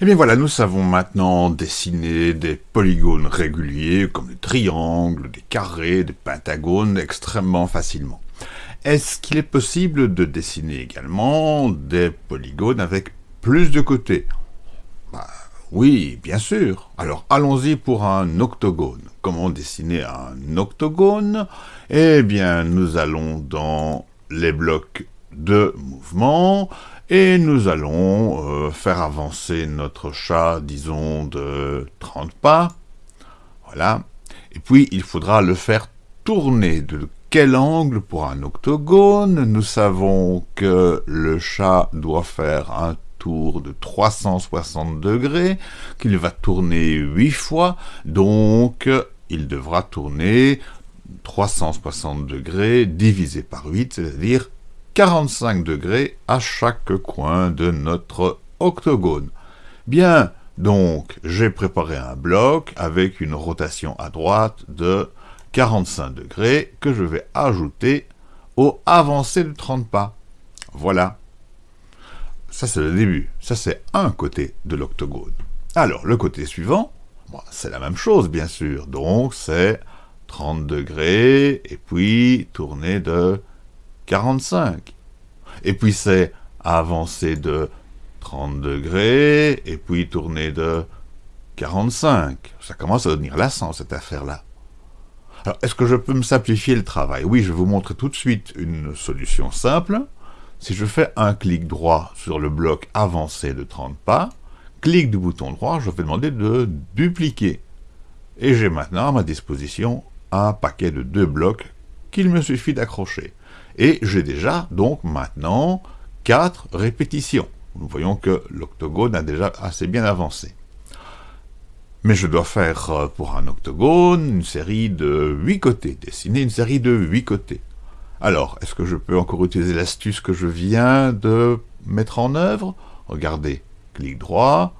Eh bien voilà, nous savons maintenant dessiner des polygones réguliers comme des triangles, des carrés, des pentagones extrêmement facilement. Est-ce qu'il est possible de dessiner également des polygones avec plus de côtés bah, Oui, bien sûr. Alors allons-y pour un octogone. Comment dessiner un octogone? Eh bien, nous allons dans les blocs de mouvement, et nous allons euh, faire avancer notre chat, disons, de 30 pas. Voilà. Et puis, il faudra le faire tourner. De quel angle pour un octogone? Nous savons que le chat doit faire un tour de 360 degrés, qu'il va tourner 8 fois, donc il devra tourner 360 degrés divisé par 8, c'est-à-dire 45 degrés à chaque coin de notre octogone. Bien, donc j'ai préparé un bloc avec une rotation à droite de 45 degrés que je vais ajouter au avancé de 30 pas. Voilà. Ça c'est le début, ça c'est un côté de l'octogone. Alors le côté suivant, c'est la même chose bien sûr, donc c'est 30 degrés et puis tourner de 45. Et puis c'est avancer de 30 degrés, et puis tourner de 45. Ça commence à devenir lassant, cette affaire-là. Alors, est-ce que je peux me simplifier le travail? Oui, je vais vous montrer tout de suite une solution simple. Si je fais un clic droit sur le bloc avancé de 30 pas, clic du bouton droit, je vais demander de dupliquer. Et j'ai maintenant à ma disposition un paquet de deux blocs qu'il me suffit d'accrocher. Et j'ai déjà, donc, maintenant, 4 répétitions. Nous voyons que l'octogone a déjà assez bien avancé. Mais je dois faire, euh, pour un octogone, une série de 8 côtés, dessiner une série de 8 côtés. Alors, est-ce que je peux encore utiliser l'astuce que je viens de mettre en œuvre? Regardez, clic droit,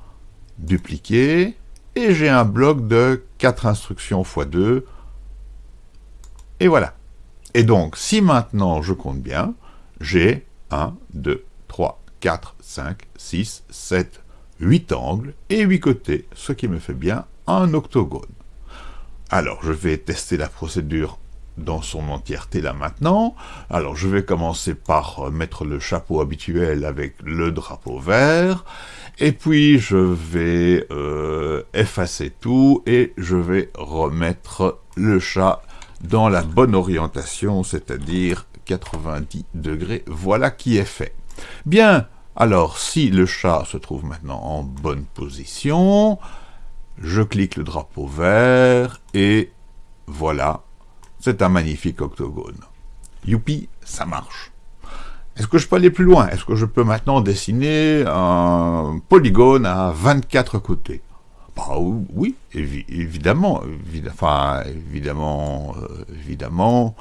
dupliquer, et j'ai un bloc de 4 instructions x 2, et voilà. Et donc, si maintenant je compte bien, j'ai 1, 2, 3, 4, 5, 6, 7, 8 angles et 8 côtés, ce qui me fait bien un octogone. Alors, je vais tester la procédure dans son entièreté là maintenant. Alors, je vais commencer par mettre le chapeau habituel avec le drapeau vert, et puis je vais euh, effacer tout, et je vais remettre le chat dans la bonne orientation, c'est-à-dire 90 degrés. Voilà qui est fait. Bien, alors si le chat se trouve maintenant en bonne position, je clique le drapeau vert et voilà, c'est un magnifique octogone. Youpi, ça marche. Est-ce que je peux aller plus loin? Est-ce que je peux maintenant dessiner un polygone à 24 côtés? Bah, oui, évidemment, évidemment, euh, évidemment,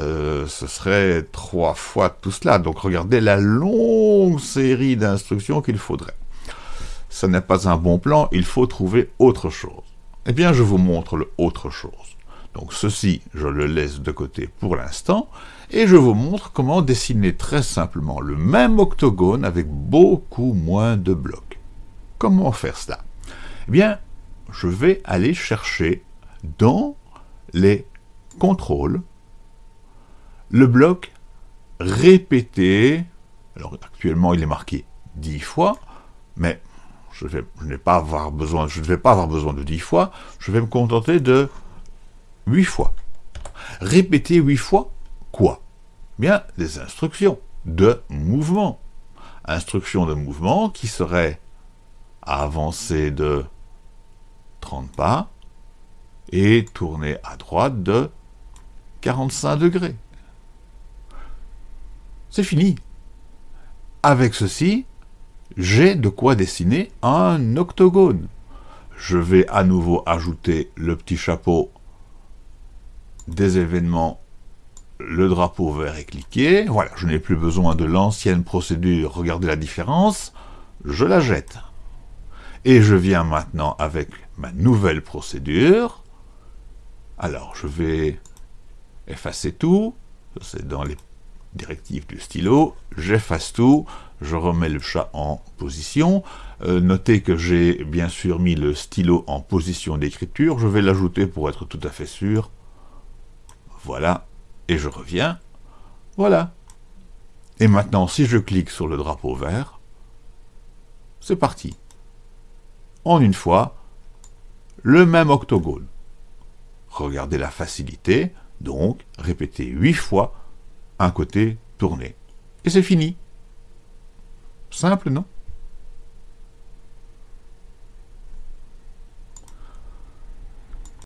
euh, ce serait trois fois tout cela. Donc regardez la longue série d'instructions qu'il faudrait. Ce n'est pas un bon plan, il faut trouver autre chose. Eh bien, je vous montre le autre chose. Donc ceci, je le laisse de côté pour l'instant, et je vous montre comment dessiner très simplement le même octogone avec beaucoup moins de blocs. Comment faire cela? Eh bien, je vais aller chercher dans les contrôles le bloc répété. Alors actuellement il est marqué 10 fois, mais je, pas besoin, je ne vais pas avoir besoin de 10 fois, je vais me contenter de 8 fois. Répéter 8 fois quoi? Bien, des instructions de mouvement. Instructions de mouvement qui seraient avancer de 30 pas, et tourner à droite de 45 degrés. C'est fini. Avec ceci, j'ai de quoi dessiner un octogone. Je vais à nouveau ajouter le petit chapeau des événements, le drapeau vert est cliqué. Voilà, je n'ai plus besoin de l'ancienne procédure. Regardez la différence. Je la jette. Et je viens maintenant avec ma nouvelle procédure. Alors, je vais effacer tout. C'est dans les directives du stylo. J'efface tout. je remets le chat en position. Euh, notez que j'ai bien sûr mis le stylo en position d'écriture. Je vais l'ajouter pour être tout à fait sûr. Voilà. Et je reviens. Voilà. Et maintenant, si je clique sur le drapeau vert, c'est parti. En une fois, le même octogone. Regardez la facilité, donc répétez huit fois un côté tourné. Et c'est fini. Simple, non?